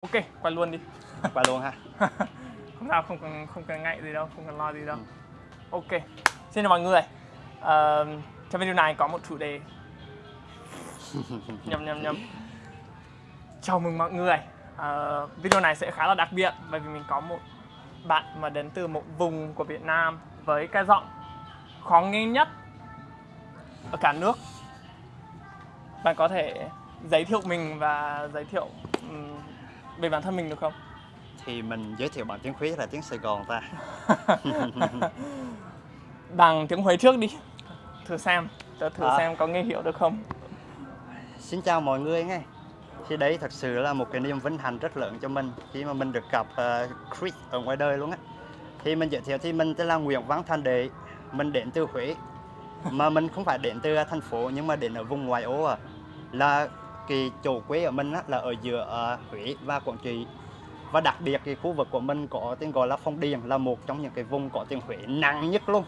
Ok, quay luôn đi. Qua luôn ha. không sao, không cần không cần ngại gì đâu, không cần lo gì đâu. Ừ. Ok, xin chào mọi người. Ờ, trong video này có một chủ đề. nhầm nhầm nhầm. Chào mừng mọi người. Ờ, video này sẽ khá là đặc biệt bởi vì mình có một bạn mà đến từ một vùng của Việt Nam với cái giọng khó nghe nhất ở cả nước. Bạn có thể giới thiệu mình và giới thiệu ừm, về bản thân mình được không? Thì mình giới thiệu bằng tiếng Khuyết là tiếng Sài Gòn ta. Bằng tiếng Huế trước đi Thử xem Tớ thử À. xem có nghe hiểu được không Xin chào mọi người nghe. Thì đấy thật sự là một cái niềm vinh hạnh rất lớn cho mình khi mà mình được gặp ờ, Chris ở ngoài đời luôn á. Thì mình giới thiệu thì mình tên là Nguyễn Văn Thành Đệ, mình đến từ Huế. Mà mình không phải đến từ thành phố nhưng mà đến ở vùng ngoại ô à. Là cái chỗ quê ở mình á, là ở giữa ờ, Huế và Quảng Trị. Và đặc biệt cái khu vực của mình có tên gọi là Phong Điền là một trong những cái vùng có tiếng Huế nặng nhất luôn.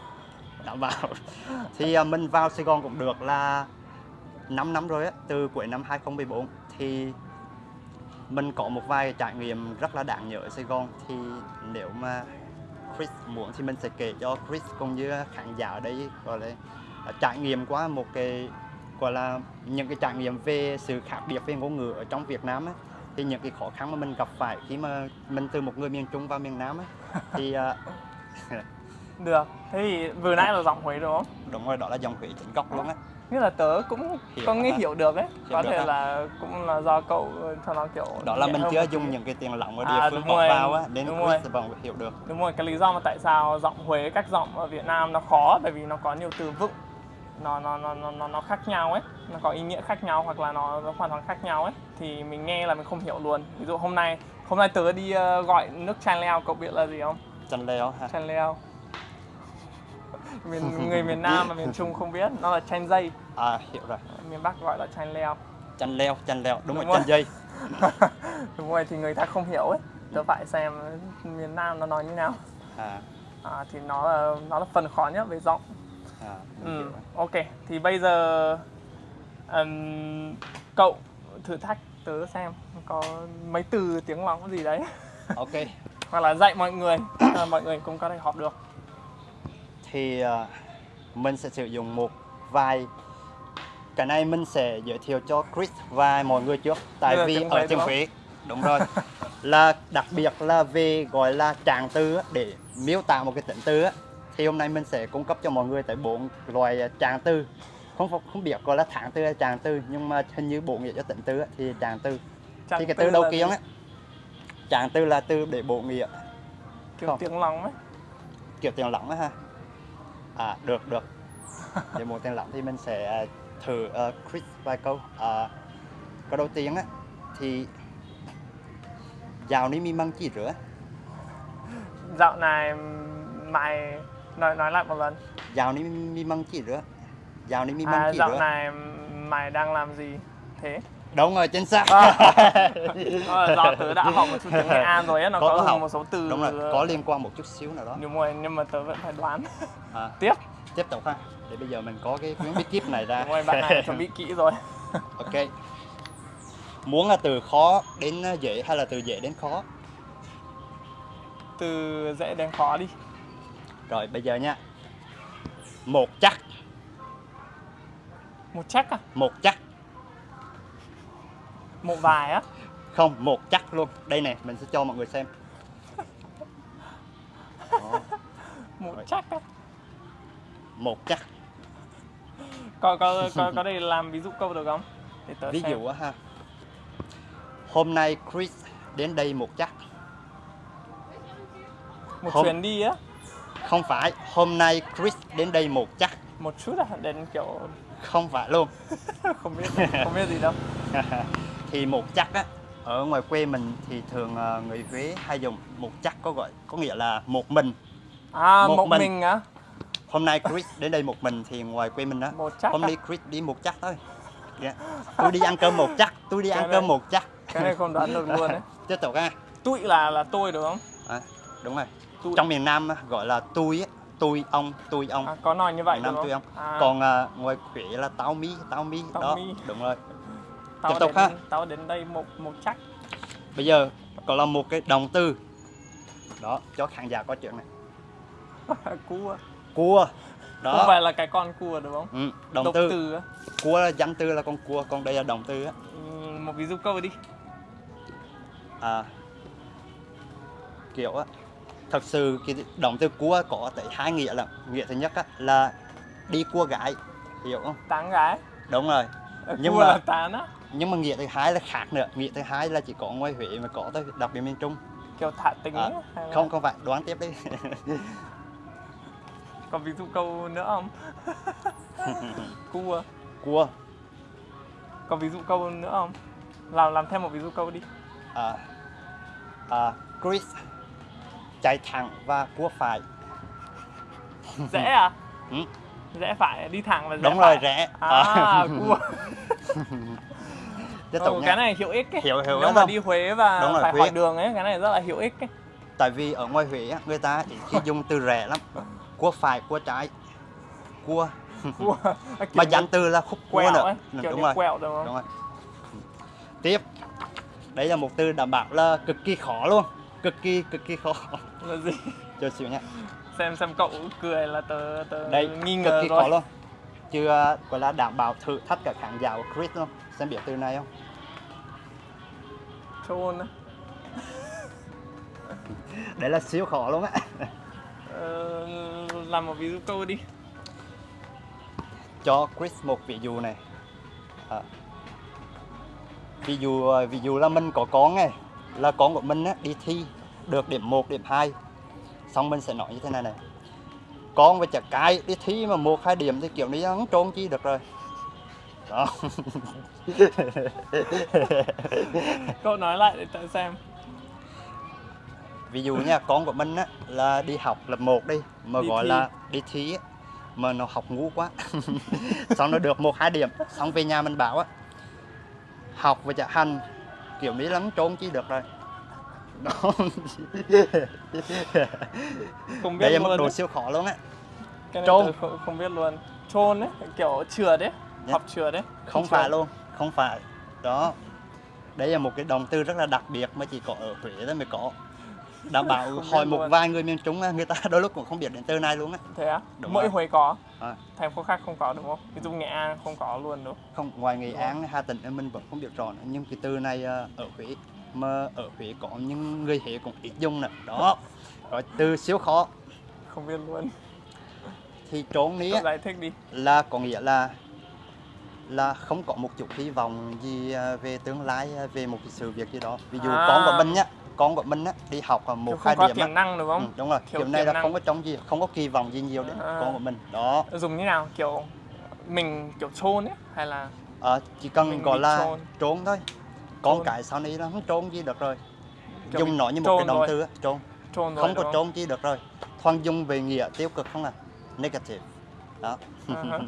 Đảm bảo. Thì ờ, mình vào Sài Gòn cũng được là 5 năm rồi á, từ cuối năm 2014 thì mình có một vài trải nghiệm rất là đáng nhớ ở Sài Gòn thì nếu mà Chris muốn thì mình sẽ kể cho Chris cũng như khán giả ở đây gọi là trải nghiệm qua một cái gọi là những cái trải nghiệm về sự khác biệt về ngôn ngữ ở trong Việt Nam á thì những cái khó khăn mà mình gặp phải khi mà mình từ một người miền Trung vào miền Nam á thì à, Được Thế thì vừa nãy là giọng Huế đúng không? đúng rồi đó là dòng Huế chính gốc luôn á. Nghĩa là tớ cũng Hiểu có nghe hiểu được ấy. Hiểu Có được thể là cũng là do cậu cho nó kiểu đó là mình chưa dùng những cái tiền lỏng ở địa À, phương rồi, vào á đến thì vẫn hiểu được. Đúng rồi, cái lý do mà tại sao giọng Huế cách giọng ở Việt Nam nó khó Bởi vì nó có nhiều từ vựng nó nó nó nó nó, khác nhau ấy. Nó có ý nghĩa khác nhau hoặc là nó, nó hoàn toàn khác nhau ấy. Thì mình nghe là mình không hiểu luôn. Ví dụ hôm nay hôm nay tớ đi ờ, gọi nước chan leo cậu biết là gì không? Chân leo ha Chanh leo. Miền người miền Nam và miền Trung không biết. Nó là chanh dây. À hiểu rồi. Miền Bắc gọi là chanh leo. Chân leo chân leo. Đúng, Đúng rồi chân dây. Đúng rồi thì người ta không hiểu ấy. Tớ phải xem miền Nam nó nói như nào. À, à, thì nó là nó là phần khó nhất về giọng à mình ừ. ok. Thì bây giờ ừm, cậu thử thách tớ xem có mấy từ tiếng lóng gì đấy. Ok. Hoặc là dạy mọi người à, mọi người cũng có thể học được. Thì à, mình sẽ sử dụng một vài. Cái này mình sẽ giới thiệu cho Chris và mọi người trước tại vì ở tiếng? Huế đúng rồi. Là đặc biệt là về gọi là trạng từ để miêu tả một cái tính từ thì hôm nay mình sẽ cung cấp cho mọi người tới bốn loại trạng từ. Không không- biết gọi là tháng từ hay trạng từ nhưng mà hình như bộ nghĩa cho tính từ á, thì trạng từ. Trạng thì cái từ đầu tiên á trạng từ là từ để bộ nghĩa. Kiểu không. tiếng lóng ấy. Kiểu tiền lỏng á ha. À được được. Để một tiền lỏng thì mình sẽ à, thử uh, Chris vài câu. À, câu đầu tiên á thì dạo ní mi măng chỉ rửa. Dạo này mày nói nói lại một lần. Dạo ní mi măng chỉ rửa dạo ní mi măng à, chỉ dạo rửa này mày đang làm gì? Thế. Đúng rồi chính xác. À. Do tớ đã học một chút tiếng Nghệ An rồi á nó Có có, học. một số từ đúng rồi có liên quan một chút xíu nào đó. Đúng rồi nhưng mà tớ vẫn phải đoán. À, tiếp. Tiếp tục ha. Để bây giờ mình có cái quyển bí kíp này ra. Đúng rồi bạn này chuẩn bị kỹ rồi. Ok. Muốn là từ khó đến à, dễ hay là từ dễ đến khó? Từ dễ đến khó đi rồi bây giờ nha. Một chắc. Một chắc à? Một chắc. Một vài á? Không một chắc luôn. Đây nè mình sẽ cho mọi người xem. Đó, một Rồi. chắc á. Một chắc. Có có có có thể làm ví dụ câu được không? Để tớ ví xem. dụ á ha. Hôm nay Chris đến đây một chắc. Một hôm- chuyến đi á không phải hôm nay Chris đến đây một chắc. Một chút à? Đến kiểu không phải luôn. Không biết không biết gì đâu. Thì một chắc á ở ngoài quê mình thì thường ờ, người Huế hay dùng một chắc có gọi có nghĩa là một mình. À Một một, mình. mình á? Hôm nay Chris đến đây một mình thì ngoài quê mình á một chắc hôm nay Chris đi một chắc thôi. Dạ. tôi đi ăn cơm một chắc tôi đi Cái ăn này- cơm một chắc. cái này không đoán được luôn đấy tiếp tục ha. Tụi là là tôi đúng không? À, đúng rồi Tụi. trong miền Nam gọi là tôi á tôi ông tôi ông à, có nói như vậy miền Nam đúng không? ông à, còn à, ngoài Huế là tao mi tao mi Tao đó. mi. đúng rồi. Tao tiếp tục đến, ha. tao đến đây một một chắc. Bây giờ còn là một cái động từ. Đó cho khán giả có chuyện này. Cua. Cua. Không đó phải là cái con cua đúng không? Ừ, động Động từ. cua là danh từ là con cua còn đây là động từ á. Ừ, một ví dụ câu đi. À, kiểu á thật sự cái động từ cua có tới hai nghĩa là nghĩa thứ nhất á, là đi cua gái. Hiểu không? Tán gái. Đúng rồi. Ờ, Nhưng mà- tán á. nhưng mà nghĩa thứ hai là khác nữa. Nghĩa thứ hai là chỉ có ngoài huế mới có thôi đặc biệt miền trung. Kiểu thả tính À, là không không phải. Đoán tiếp đi. Còn ví dụ câu nữa không? Cua. Cua. Còn ví dụ câu nữa không? Làm làm thêm một ví dụ câu đi. À, à, Chris chạy thẳng và cua phải. Rẽ à? Ừ. rẽ phải đi thẳng và rẽ đúng phải. rồi rẽ. À cua. Tiếp ừ, tục cái nha này hiệu ích ấy. Hiểu- hiểu nếu mà không? đi Huế và Đúng rồi, phải Huế. hỏi đường ấy cái này rất là hiệu ích ấy. Tại vì ở ngoài huế người ta khi dùng từ rẽ lắm. Cua phải cua trái. Cua. Mà danh từ là khúc cua quẹo nữa. ấy Ừ, kiểu đúng rồi. quẹo đúng không đúng rồi. Tiếp. Đây là một từ đảm bảo là cực kỳ khó luôn cực kỳ cực kỳ khó. Là gì? Cho xíu nha xem xem cậu cười là tớ tớ đây nghi cực ngờ kỳ rồi. khó luôn chưa gọi là đảm bảo thử thách cả khán giả của Chris luôn. Xem biết từ này không? Trôn á. Đấy là siêu khó luôn á. Ờ, làm một ví dụ câu đi. Cho Chris một ví dụ này. À. ví dụ ví dụ là mình có con này là con của mình á, đi thi được điểm 1, điểm 2 xong mình sẽ nói như thế này này. Con với chả cái đi thi mà một hai điểm thì kiểu นี้ không trốn chi được rồi. Đó. Cậu nói lại để tớ xem. Ví dụ nha con của mình á là đi học lớp 1 đi mà Đi gọi thi. là đi thi á mà nó học ngu quá. Xong nó được một hai điểm. Xong về nhà mình bảo á học và chả hành kiểu นี้ lắm trốn chi được rồi. Đó. Không biết đây là mức độ siêu khó luôn á. Trôn. không, không biết luôn. Trôn đấy kiểu trượt đấy Dạ. học trượt đấy không Trượt. phải luôn không phải. Đó. Đây là một cái động từ rất là đặc biệt mà chỉ có ở Huế thôi mới có. Đảm bảo Không hỏi một vài người miền Trung người ta đôi lúc cũng không biết đến từ này luôn á. Thế á? Mỗi. Huế có À. thành phố khác không có đúng không? Ví dụ Nghệ An không có luôn đúng không? không ngoài Nghệ Đúng An Hà Tĩnh mình vẫn không biết rõ nữa. nhưng cái từ này ờ, ở Huế mà ở Huế có những người Huế cũng ít dùng nữa. Đó. Rồi từ siêu khó. Không biết luôn. Thì trốn á, giải thích đi. là có nghĩa là là không có một chút hy vọng gì ờ, về tương lai ờ, về một sự việc gì đó. Ví dụ À. con của mình nhá con của mình á đi học Kiểu một hai điểm tiềm năng đúng không Ừ, đúng rồi Thiếu kiểu này là năng. không có trông gì không có kỳ vọng gì nhiều đến À. con của mình đó dùng như nào kiểu mình kiểu trôn ấy hay là Ờ, chỉ cần Mình gọi là trốn. trốn thôi con Trốn. cái sau này nó không trốn gì được rồi Kiểu dùng nó như một trôn cái động rồi. từ á, trốn trôn rồi không có trốn chi được rồi thoáng dùng về nghĩa tiêu cực không à negative đó À hả.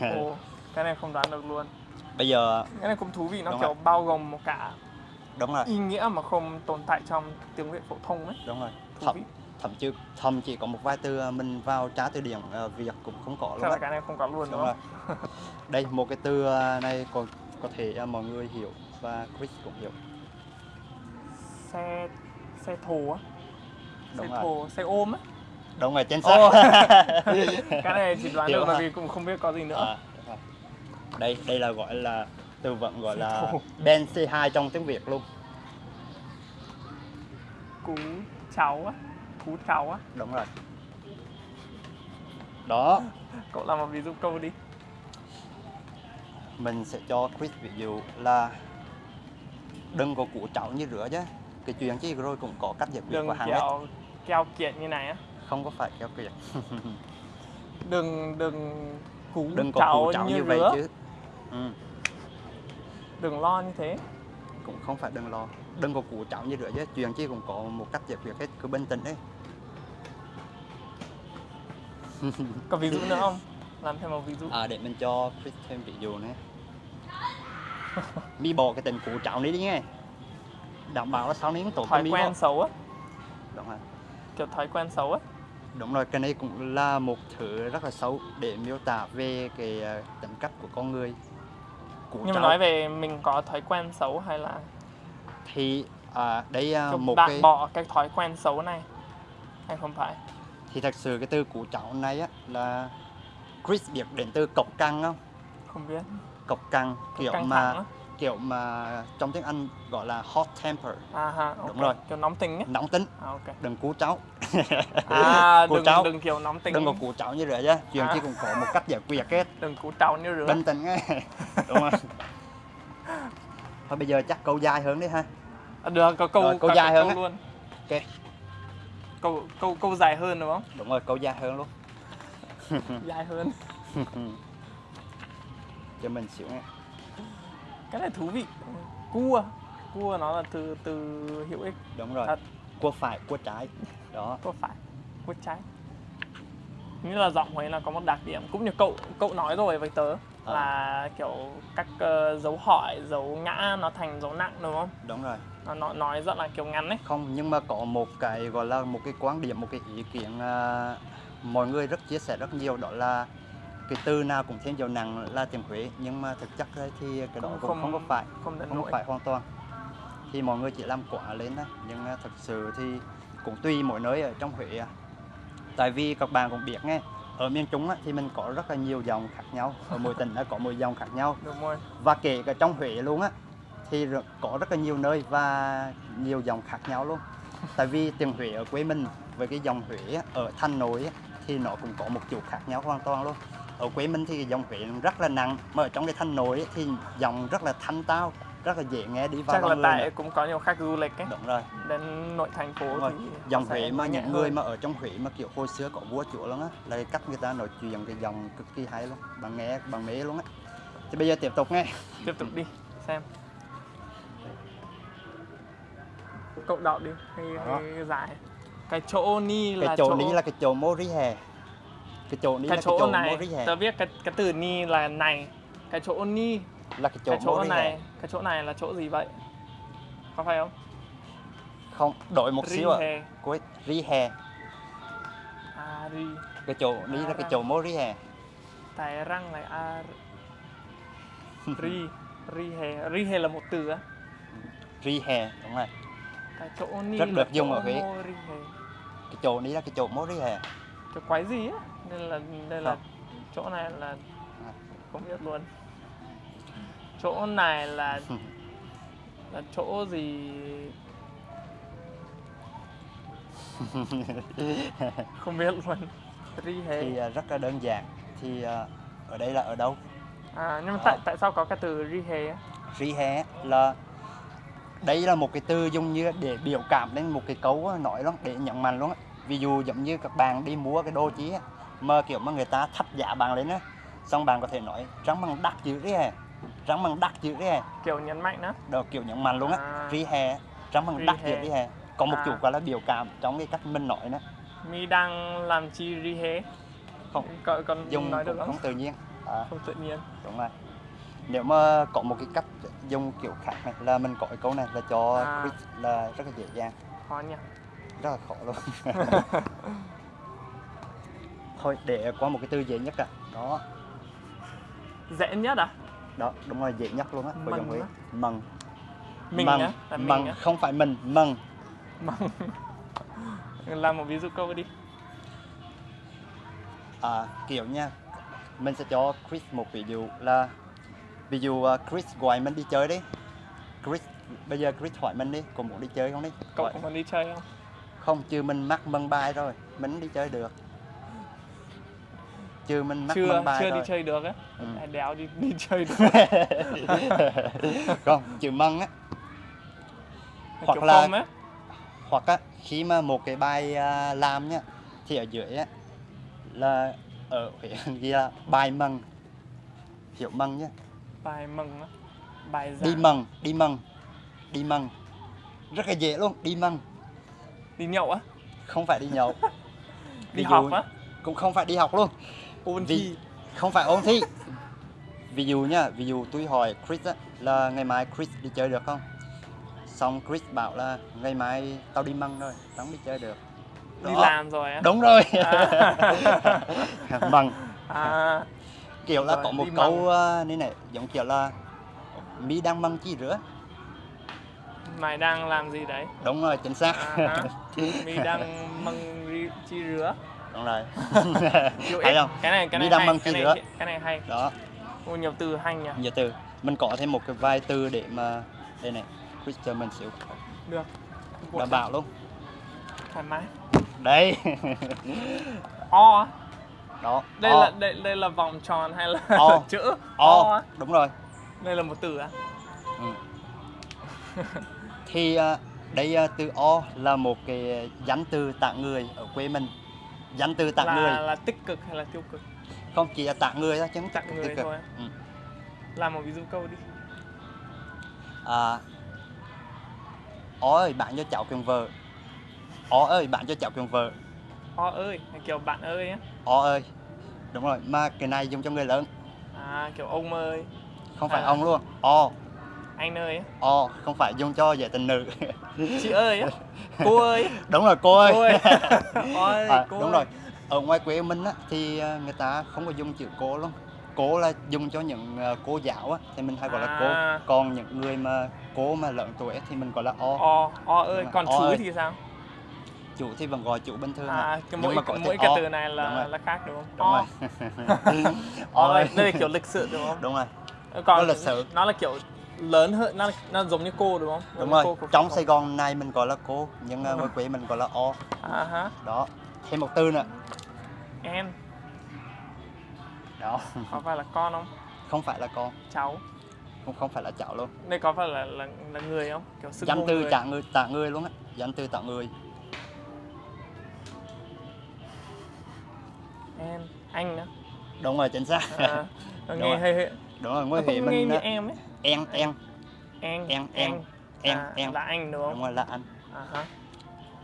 Ồ, cái này không đoán được luôn bây giờ cái này cũng thú vị nó Đúng kiểu rồi. bao gồm một cả đúng rồi. Ý nghĩa mà không tồn tại trong tiếng Việt phổ thông ấy. Đúng rồi. Thú thậm vị. thậm chí thậm chỉ có một vài từ mình vào tra từ điển ờ, việt cũng không có luôn là cái này không có luôn đúng đúng không? rồi. Đây một cái từ à, này còn có thể à, mọi người hiểu và Chris cũng hiểu. Xe xe thồ á. Xe rồi. thồ xe ôm á. Đúng rồi chính Ồ. xác. Cái này chỉ đoán Hiểu được hả? vì cũng không biết có gì nữa. À, đây đây là gọi là từ vựng gọi là. Ben C2 trong tiếng Việt luôn. Cú cháu á cú cháu á. Đúng rồi. Đó. Cậu làm một ví dụ câu đi. Mình sẽ cho Chris ví dụ là đừng có củ cháu như rửa chứ cái chuyện chứ rồi cũng có cách giải quyết đừng của hắn ấy. kiểu keo kiệt như này á. Không có phải kéo kiệt. Đừng đừng cú đừng có cháu củ cháu như, như vậy chứ. Ừ, đừng lo như thế. Cũng không phải đừng lo. Đừng có củ cháu như rửa chứ chuyện chứ cũng có một cách giải quyết hết cứ bình tĩnh đấy. Có ví dụ nữa không? Làm thêm một ví dụ. À để mình cho Chris thêm ví dụ nữa. Mi bỏ cái tình củ cháu này đi nghe. Đảm bảo là sau này tổn thói quen đâu. xấu á. Đúng rồi. Kiểu thói quen xấu á. Đúng rồi cái này cũng là một thứ rất là xấu để miêu tả về cái ờ, tính cách của con người củ nhưng mà cháu. nói về mình có thói quen xấu hay là thì à, đây à, một bạn cái bỏ cái thói quen xấu này hay không phải? Thì thật sự cái từ củ chảo này á là Chris biết đến từ cọc căng không không biết. Cọc căng kiểu căng mà á. Kiểu mà trong tiếng Anh gọi là hot temper. À ha Đúng rồi. kiểu nóng tính ấy. Nóng tính. À, ok. Đừng cú cháu. À Cô đừng cháu. đừng kiểu nóng tính. Đừng có cú cháu như vậy chứ. Chuyện À. chỉ cũng có một cách giải quyết hết đừng cú trào như rửa. Bình tĩnh nghe đúng không thôi bây giờ chắc câu dài hơn đi ha. À, được có câu Rồi, câu dài hơn câu luôn. Ok. câu câu câu dài hơn đúng không? Đúng rồi câu dài hơn luôn. Dài hơn. Cho mình xíu nghe cái này thú vị. Cua. Cua nó là từ từ hữu ích đúng rồi. Thật. cua phải cua trái. Đó. Có phải cua trái. Như là giọng Huế là có một đặc điểm. Cũng như cậu cậu nói rồi với tớ À. là kiểu các ờ, dấu hỏi dấu ngã nó thành dấu nặng đúng không? Đúng rồi. Nó nó nói rất là kiểu ngắn ấy. Không nhưng mà có một cái gọi là một cái quan điểm một cái ý kiến à, mọi người rất chia sẻ rất nhiều. Đó là cái từ nào cũng thêm dấu nặng là tiếng Huế nhưng mà thực chất thì cái đó cũng không- không có phải không không có phải hoàn toàn. Thì mọi người chỉ làm quả lên đó nhưng thực sự thì cũng tùy mỗi nơi ở trong Huế à. tại vì các bạn cũng biết nghe ở miền Trung á, thì mình có rất là nhiều dòng khác nhau ở mỗi tỉnh nó có mỗi dòng khác nhau. Đúng rồi. Và kể cả trong Huế luôn á thì có rất là nhiều nơi và nhiều dòng khác nhau luôn. Tại vì tiếng Huế ở quê mình với cái dòng Huế á, ở Thanh Nội á, thì nó cũng có một chút khác nhau hoàn toàn luôn ở quê mình thì dòng nó rất là nặng mà ở trong cái Thanh Nội thì dòng rất là thanh tao rất là dễ nghe đi vào chắc là tại nữa. cũng có nhiều khách du lịch ấy. Đúng rồi. Đến nội thành phố rồi. thì dòng Huế mà những người hơn. mà ở trong Huế mà kiểu hồi xưa có vua chúa luôn á là cách người ta nói chuyện cái dòng cực kỳ hay luôn bạn nghe bạn mê luôn á. Thì bây giờ tiếp tục nghe. Tiếp tục đi xem. Cậu đọc đi hay, dài cái chỗ ni là cái chỗ ní là cái chỗ mô rí hè cái chỗ ní cái chỗ chỗ này hè tớ viết cái cái từ ni là này cái chỗ ni là cái chỗ cái chỗ này hè cái chỗ này là chỗ gì vậy? Có phải không? Không đổi một xíu ạ. Rihe. cuối rí hè. À ri. Cái chỗ ní là cái chỗ mô rí hè. Tài răng này a ri ri he ri he là một từ á. Rí hè đúng rồi. Cái chỗ ni Rất được dùng ở Huế. ri cái chỗ ní là cái chỗ mô rí hè. Cái quái gì á nên là đây là chỗ này là À. không biết luôn. Chỗ này là là chỗ gì? Không biết luôn. Thì à, rất là đơn giản. Thì à, ở đây là ở đâu? À nhưng mà tại tại sao có cái từ ri he á? Rí hè là đây là một cái từ dùng như để biểu cảm lên một cái câu nói luôn để nhấn mạnh luôn á. Ví dụ giống như các bạn đi mua cái đồ chí á, mà kiểu mà người ta thấp giá bạn lên á xong bạn có thể nói rắn bằng đắt dữ rí hè rắn bằng đắt dữ rí hè. Kiểu nhấn mạnh đó. Đó kiểu nhấn mạnh luôn á À. rí hè rắn bằng đắt hè. dữ rí hè. Có một À. chút gọi là biểu cảm trong cái cách mình nói nữa. Mi đang làm chi ri he không. Còn còn dùng nói được không tự nhiên. À, không tự nhiên. Đúng rồi. Nếu mà có một cái cách dùng kiểu khác này là mình có cái câu này là cho À. Chris là rất là dễ dàng. Khó nhỉ? Rất là khó luôn thôi để qua một cái từ dễ nhất à. Đó. Dễ nhất à? Đó đúng rồi dễ nhất luôn á của dòng Huế mần mình mần á? Mình mần không phải mình mần mần làm một ví dụ câu đi. À, kiểu nha mình sẽ cho Chris một ví dụ là ví dụ à, Chris gọi mình đi chơi đi. Chris bây giờ Chris hỏi mình đi có muốn đi chơi không đi? Cậu có muốn đi chơi không? Không chứ mình mắc mân bài rồi mình đi chơi được chứ mình mắc chưa bài chưa rồi đi chơi được á. Ừ. Đéo đi đi chơi được. Không chữ mân á. Hoặc Kiểu là- á. hoặc á khi mà một cái bài à, làm nhá thì ở dưới á là ở Huế ghi là bài mần hiểu mần nhá. Bài mừng á. Bài đi giảng mần đi mần đi mần rất là dễ luôn đi mần đi nhậu á. Không phải đi nhậu. Đi Ví học á. cũng không phải đi học luôn ôn Vì- thi. không phải ôn thi. Ví dụ nhá ví dụ tôi hỏi Chris á, là ngày mai Chris đi chơi được không? Xong Chris bảo là ngày mai tao đi măng rồi tao không đi chơi được. Đi Đó. làm rồi á? Đúng rồi. À. măng. À. Kiểu là Rồi, có một đi câu uh, như này giống kiểu là mi đang măng chi rửa mày đang làm gì đấy? Đúng rồi chính xác. À, mi đang măng chi rứa đúng rồi. Ít. không? cái này cái này hay cái chi này rứa. cái này hay. Đó. Ôi, nhiều từ hay nhỉ. Nhiều từ. Mình có thêm một cái vài từ để mà đây này Chris cho mình xíu. Được. Đảm bảo luôn. Thoải mái. Đấy. O. Đó đây O. là đây đây là vòng tròn hay là O. chữ? O. Á? đúng rồi. Đây là một từ á Ừ. thì à, đây à, từ o là một cái danh từ tặng người ở quê mình danh từ tặng là người. là tích cực hay là tiêu cực? Không chỉ là tặng người thôi chứ không Tặng người thôi. ừ. làm một ví dụ câu đi. À, ó ơi bạn cho cháu quyền vợ. Ó ơi bạn cho cháu quyền vợ. O ơi kiểu bạn ơi á. Ó ơi đúng rồi mà cái này dùng cho người lớn. À kiểu ông ơi. Không phải À. ông luôn. O anh ơi o không phải dùng cho giải tình nữ. Chị ơi cô ơi. Đúng rồi cô ơi, cô ơi. Ôi À, cô đúng ơi. rồi. Ở ngoài quê mình á, thì à, người ta không có dùng chữ cô luôn cô là dùng cho những à, cô giáo á, thì mình hay gọi là À. cô còn những người mà cô mà lớn tuổi thì mình gọi là o. O o ơi còn chú ơi. thì sao? Chủ thì vẫn gọi chủ bình thường à à. cái Nhưng mỗi mà có cái, thể mỗi cái o. từ này là là khác đúng không? Đúng o. rồi. O ơi. đây là kiểu lịch sự đúng không? Đúng rồi. Còn Nó lịch sự. nó là kiểu lớn hơn nó nó giống như cô đúng không? Đúng như rồi cô trong Sài Gòn này mình gọi là cô nhưng à, Ừ. ngoài quê mình gọi là o. À ha đó thêm một từ nữa. Em. Đó. Có phải là con không? Không phải là con. Cháu. Không không phải là cháu luôn. Đây có phải là là, là người không? Kiểu xưng danh từ người. trả người tạ người luôn á. Danh từ tạ người. Em anh nữa. Đúng rồi chính xác. À, Đúng nghe hơi đúng rồi ngoài không Huế nghe mình như em ấy en en em Em, em, em, à, em. là anh đúng đúng không rồi là anh. À ha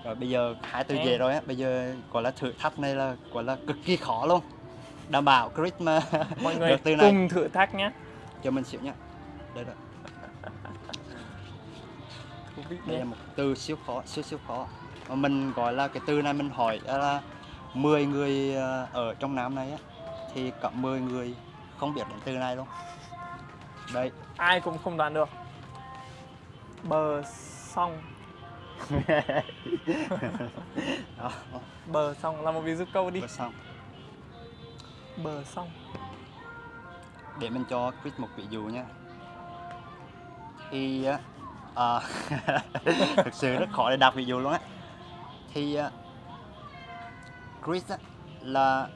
rồi bây giờ hai từ Em. về rồi á. Bây giờ gọi là thử thách này là gọi là cực kỳ khó luôn. Đảm bảo Chris mà mọi người từ này. cùng thử thách nhé. Cho mình xíu nhá. Đây rồi. Đây nhé là một từ siêu khó siêu siêu khó. Mà mình gọi là cái từ này mình hỏi là 10 người ờ, ở trong Nam này á thì có 10 người không biết đến từ này luôn đây ai cũng không đoán được. Bờ sông. Bờ sông là một ví dụ câu đi. Vừa xong bờ sông. Để mình cho Chris một ví dụ nha. Thì á, à, thực sự rất khó để đặt ví dụ luôn á. Thì á, Chris á, là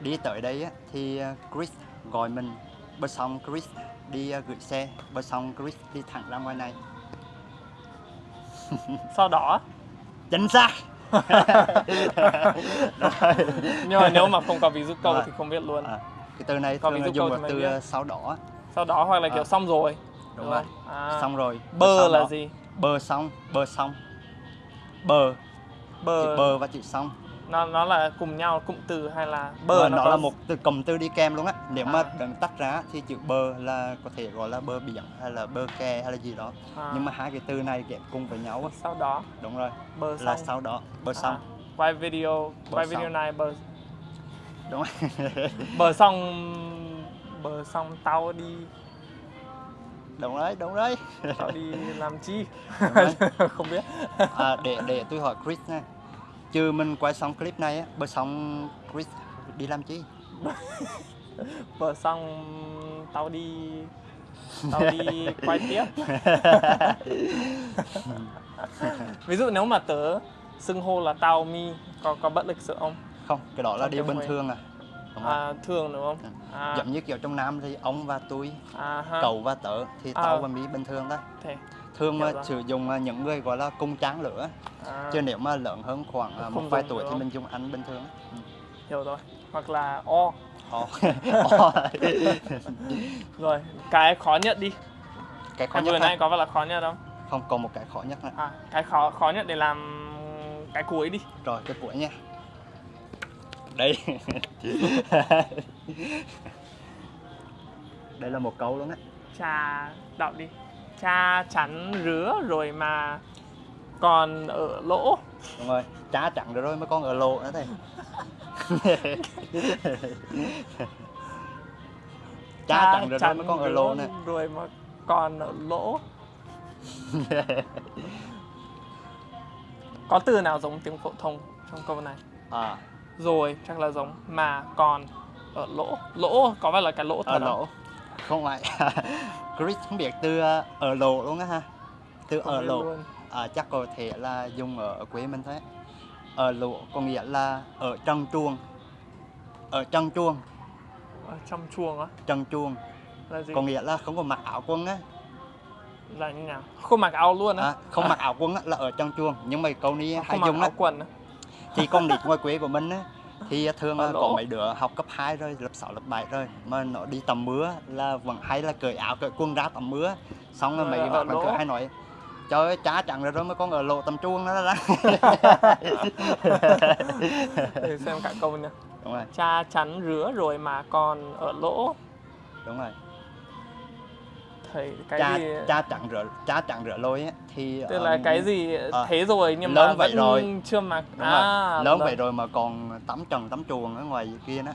đi tới đây á, thì Chris gọi mình bơi xong Chris đi à, gửi xe. Bơi xong Chris đi thẳng ra ngoài này. Sau đó chính xác. Nhưng mà nếu mà không có ví dụ câu Rồi. thì không biết luôn. À, cái từ này Có ví dụ dùng câu từ biết. à, sau đó á. sau đó hoặc là kiểu À. xong rồi. Đúng rồi. à, xong rồi. Bơ là đó. gì? Bờ xong bờ xong bờ. Chữ bờ, bờ và chữ xong nó nó là cùng nhau cụm từ hay là bờ bờ nó, có là một từ cụm từ đi kèm luôn á. Nếu mà À. đừng tách ra thì chữ bờ là có thể gọi là bờ biển hay là bờ kè hay là gì đó. À, nhưng mà hai cái từ này ghép cùng với nhau á. Sau đó. Đúng rồi bờ là xong. sau đó bờ À, xong. Quay video Bờ quay video xong. này bờ đúng rồi. Bờ xong bờ xong tao đi. Đúng đấy đúng đấy tao đi làm chi? Không biết. À, để để tôi hỏi Chris nha trừ mình quay xong clip này á bờ xong Chris đi làm chi bờ xong tao đi tao đi quay tiếp ví dụ nếu mà tớ xưng hô là tao mi có có bất lịch sự không không cái đó là điều bình thường à đúng à, thường đúng không Ừ. à, giống như kiểu trong nam thì ông và tôi à, ha. cậu và tớ thì À. tao và mỹ bình thường thôi Thế. Thường mà Hiểu rồi. sử dụng à, những người gọi là cung tráng lửa à, chứ nếu mà lớn hơn khoảng à, một vài tuổi thì mình dùng anh bình thường ừ. hiểu rồi. Hoặc là o. Ồ. rồi cái khó nhất đi. Cái khó cái nhất vừa nãy có phải là khó nhất không? Không còn một cái khó nhất nữa à cái khó khó nhất để làm cái cuối đi. Rồi cái cuối nha. Đây. Đây là một câu luôn á. Cha đọc đi cha chắn rứa rồi mà còn ở lỗ. Đúng rồi trá chặn rồi mới con ở lộ nữa thầy. Trá chặn rồi mới con ở rứa nè rồi mà còn ở lỗ. Có từ nào giống tiếng phổ thông trong câu này? À, rồi chắc là giống mà còn ở lỗ. Lỗ có phải là cái lỗ thật ở không? lỗ không phải Chris không biết từ ờ, ở lộ luôn á ha. Từ ở lộ à, chắc có thể là dùng ở quê mình thế ở lộ có nghĩa là ở trong chuông ở trong chuông ở trong chuồng á? Trong chuông là gì? Có nghĩa là không có mặc áo quân á. Là như nào? Không mặc áo luôn á? À, không mặc áo quân á là ở trong chuông nhưng mà câu này hay không dùng á. quần á. Thì con nít ngoài quê của mình á thì thường Ở là có mấy đứa học cấp 2 rồi lớp 6, lớp 7 rồi mà nó đi tầm mưa là vẫn hay là cởi áo cởi quần ra tầm mưa. Xong rồi Rồi mấy ở bạn cứ hay nói trời ơi cha chẳng rồi rồi mới con ở lộ tầm chuông đó đó. Để xem cả câu nha. Đúng rồi. Cha chắn rứa rồi mà còn ở lỗ. Đúng rồi thầy cái cha gì? cha chẳng rửa cha chẳng rửa lôi á thì tức là ờ, cái gì ờ, thế rồi nhưng lớn mà vậy vẫn rồi. chưa mặc. Đúng à, rồi lớn vậy lớn- rồi mà còn tắm trần tắm chuồng ở ngoài kia đó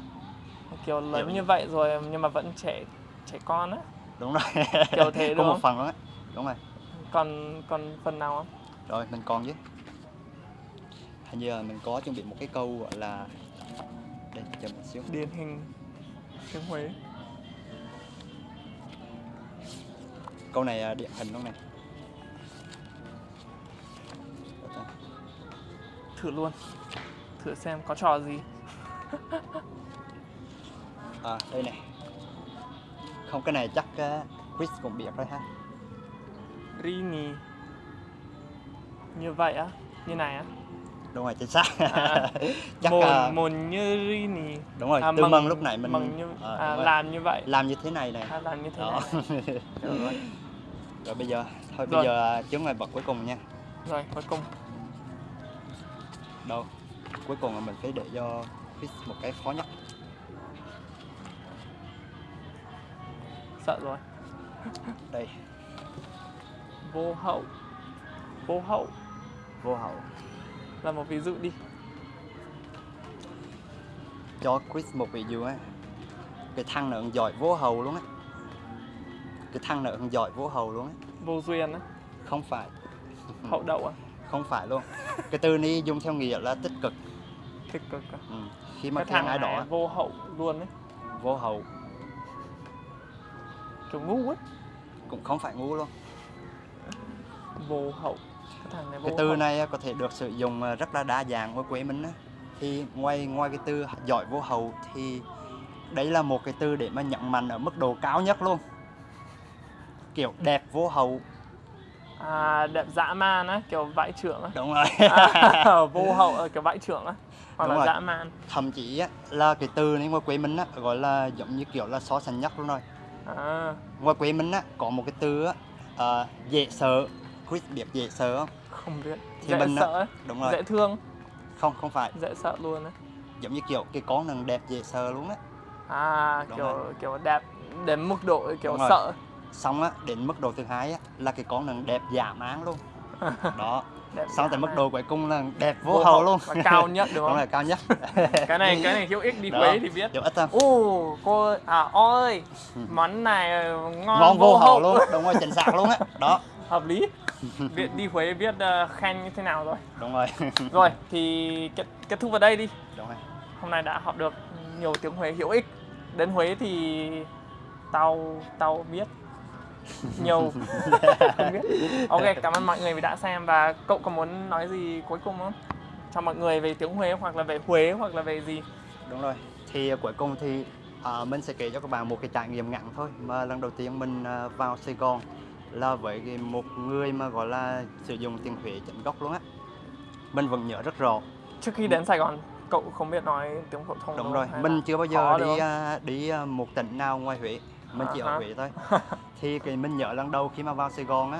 kiểu lớn Hiểu. như vậy rồi nhưng mà vẫn trẻ trẻ con á. Đúng rồi. Kiểu thế có đúng một không? phần đó đúng rồi. Còn còn phần nào không? Rồi mình còn chứ. Hình như là mình có chuẩn bị một cái câu gọi là đây chờ một xíu. Điển hình. Tiếng Huế câu này à, điển hình luôn này? Thử luôn. Thử xem có trò gì. À đây này. Không cái này chắc uh, Chris cũng biết rồi ha. Rini như vậy á như này á. Đúng rồi chính xác. À, chắc mồn à, mồn như Rini đúng rồi à, từ mừng lúc nãy mình như ờ, à, rồi. làm như vậy. Làm như thế này này. À, làm như thế đó. này rồi, bây giờ thôi Rồi. bây giờ chướng ngại vật cuối cùng nha. Rồi cuối cùng. Đâu? Cuối cùng là mình phải để cho Chris một cái khó nhất. Sợ rồi. Đây. Vô hậu. Vô hậu. Vô hậu. Là một ví dụ đi. Cho Chris một ví dụ á. Cái thằng nữa giỏi vô hậu luôn á cái thằng nữa giỏi vô hậu luôn á vô duyên á? Không phải. Hậu đậu à? Không phải luôn. Cái từ này dùng theo nghĩa là tích cực. Tích cực à? Ừ. khi mà cái thằng ai đó á, vô hậu luôn ấy. Vô hậu. Kiểu ngu ấy. Cũng không phải ngu luôn. Vô hậu. Cái thằng này vô cái từ hậu. này á, có thể được sử dụng à, rất là đa dạng ở quê mình á. Thì ngoài ngoài cái từ giỏi vô hậu thì đấy là một cái từ để mà nhận mạnh ở mức độ cao nhất luôn kiểu đẹp vô hậu à đẹp dã man á kiểu vãi trưởng á. Đúng rồi. À, vô hậu ở kiểu vãi trưởng á hoặc Đúng là rồi. dã man. Thậm chí á, là cái từ này ngoài quê mình á, gọi là giống như kiểu là so sánh nhất luôn rồi. À. Ngoài quê mình á, có một cái từ á, à, dễ sợ. Chris biết dễ sợ không? Không biết. Thì dễ mình á- sợ ấy. đúng rồi. Dễ thương. Không không phải. Dễ sợ luôn á. Giống như kiểu cái con nằng đẹp dễ sợ luôn á. À Đúng kiểu rồi. kiểu đẹp đến mức độ kiểu sợ xong á đến mức độ thứ hai á là cái con nằng đẹp giả mán luôn. Đó. Đẹp xong tới mức độ cuối cùng là đẹp vô, hậu luôn. và cao nhất đúng đúng không? là cao nhất. Cái này cái này hữu ích đi. Huế thì biết. Kiểu ít không Ồ, cô à ơi, Ừ. món này ngon, ngon vô hậu luôn. Đúng rồi chính xác luôn á. Đó. Hợp lý. Biết đi Huế biết ờ, khen như thế nào rồi. đúng rồi. Rồi, thì kết, kết thúc vào đây đi. đúng rồi. Hôm nay đã học được nhiều tiếng Huế hữu ích. Đến Huế thì tao tao biết nhiều không biết. Ok, cảm ơn mọi người vì đã xem. Và cậu có muốn nói gì cuối cùng không? Cho mọi người về tiếng Huế hoặc là về Huế hoặc là về gì? đúng rồi. Thì cuối cùng thì à, mình sẽ kể cho các bạn một cái trải nghiệm ngắn thôi. Mà lần đầu tiên mình à, vào Sài Gòn là với một người mà gọi là sử dụng tiếng Huế chính gốc luôn á. Mình vẫn nhớ rất rõ. Trước khi đến Sài Gòn, cậu không biết nói tiếng phổ thông đúng rồi. mình chưa bao giờ đi à, đi à, một tỉnh nào ngoài Huế mình chỉ ở. Huế thôi thì cái mình nhớ lần đầu khi mà vào Sài Gòn á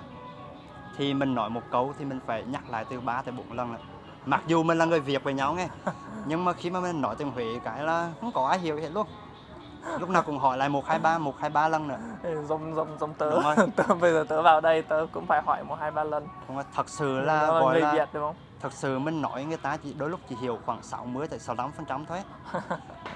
thì mình nói một câu thì mình phải nhắc lại từ 3 tới 4 lần lận. mặc dù mình là người Việt với nhau nghe nhưng mà khi mà mình nói tiếng Huế cái là không có ai hiểu hết luôn lúc nào cũng hỏi lại một hai ba một hai ba lần nữa giống giống giống tớ. Đúng rồi. tớ bây giờ tớ vào đây tớ cũng phải hỏi một hai ba lần không có- thật sự là Nó gọi người là Việt đúng không thật sự mình nói người ta chỉ đôi lúc chỉ hiểu khoảng 60 tới 65 phần trăm thôi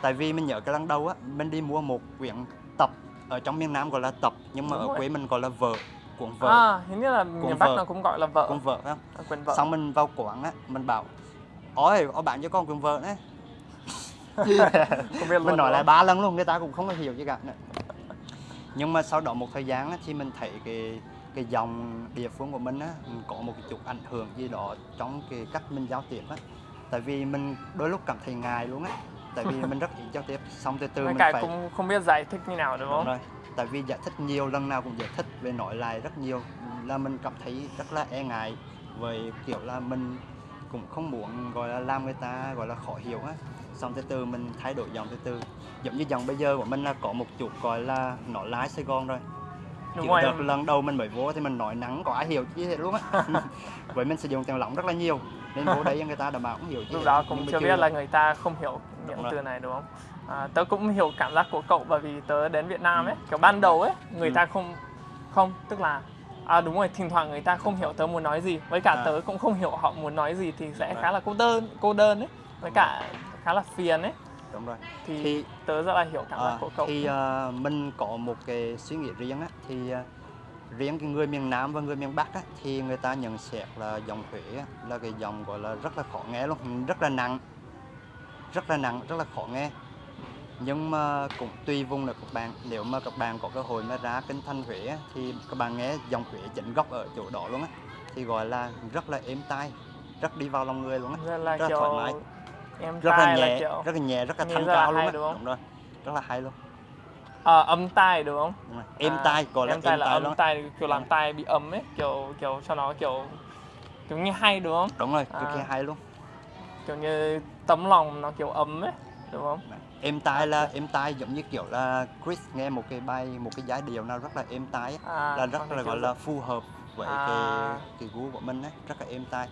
tại vì mình nhớ cái lần đầu á mình đi mua một quyển tập ở trong miền Nam gọi là tập nhưng mà Đúng ở rồi. quê mình gọi là vở cuộn vợt à hình như là miền Bắc vợt. nó cũng gọi là vợ. Cuộn vợt không? À, quần vợ. Xong mình vào quán á mình bảo ôi có bạn cho con cuộn vợt đấy. Không biết mình nói lại ba lần luôn người ta cũng không có hiểu gì cả. Nữa. nhưng mà sau đó một thời gian á, thì mình thấy cái cái dòng địa phương của mình á mình có một cái chút ảnh hưởng gì đó trong cái cách mình giao tiếp á. Tại vì mình đôi lúc cảm thấy ngại luôn á tại vì mình rất giao tiếp. Xong từ từ Mấy mình cái phải cũng không biết giải thích như nào đúng Đúng không? rồi. Tại vì giải thích nhiều lần nào cũng giải thích về nói lại rất nhiều. Là mình cảm thấy rất là e ngại với kiểu là mình cũng không muốn gọi là làm người ta gọi là khó hiểu á. Xong từ từ mình thay đổi giọng từ từ. Giống như giọng bây giờ của mình là có một chút gọi là nói lái Sài Gòn rồi. Đúng kiểu rồi. đợt lần đầu mình mới vô thì mình nói nắng có ai hiểu chứ hết luôn á. Với mình sử dụng tiếng lỏng rất là nhiều nên vô đấy người ta đảm bảo cũng hiểu chứ lúc đó cũng chưa biết là người ta không hiểu những từ này đúng không? À, tớ cũng hiểu cảm giác của cậu bởi vì tớ đến Việt Nam ấy kiểu ban đầu ấy người Ừ. ta không không tức là à đúng rồi thỉnh thoảng người ta không hiểu tớ muốn nói gì. Với cả À. tớ cũng không hiểu họ muốn nói gì thì sẽ khá là cô đơn cô đơn ấy với cả khá là phiền ấy. Đúng rồi. Thì, thì tớ rất là hiểu cảm giác À, của cậu. thì à, mình có một cái suy nghĩ riêng á thì à, riêng cái người miền Nam và người miền Bắc á thì người ta nhận xét là dòng Huế á, là cái dòng gọi là rất là khó nghe luôn rất là nặng rất là nặng rất là khó nghe. Nhưng mà cũng tùy vùng là các bạn. Nếu mà các bạn có cơ hội mà ra kinh thành Huế thì các bạn nghe dòng Huế chính gốc ở chỗ đó luôn á. Thì gọi là rất là êm tai rất đi vào lòng người luôn á. Rất là rất là thoải mái. em rất là nhẹ kiểu rất là nhẹ rất là thanh là cao luôn á. đúng rồi rất là hay luôn. À, âm tai đúng không? Đúng êm À, tai gọi là êm tai là âm tai kiểu làm tai bị ấm ấy kiểu kiểu cho nó kiểu kiểu như hay đúng không? Đúng rồi cực kỳ À. hay luôn. Kiểu như tấm lòng nó kiểu ấm ấy đúng không? Êm tai là êm tai giống như kiểu là Chris nghe một cái bài một cái giai điệu nào rất là êm tai à, là rất là gọi là phù hợp với À. cái cái gu của mình ấy rất là êm tai.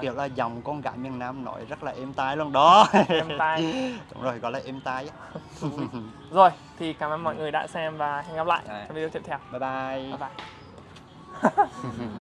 Kiểu là dòng con gái miền Nam nói rất là êm tai luôn đó. Êm tai. Đúng rồi gọi là êm tai rồi thì cảm ơn mọi người đã xem và hẹn gặp lại trong video tiếp theo. Bye bye. Bye bye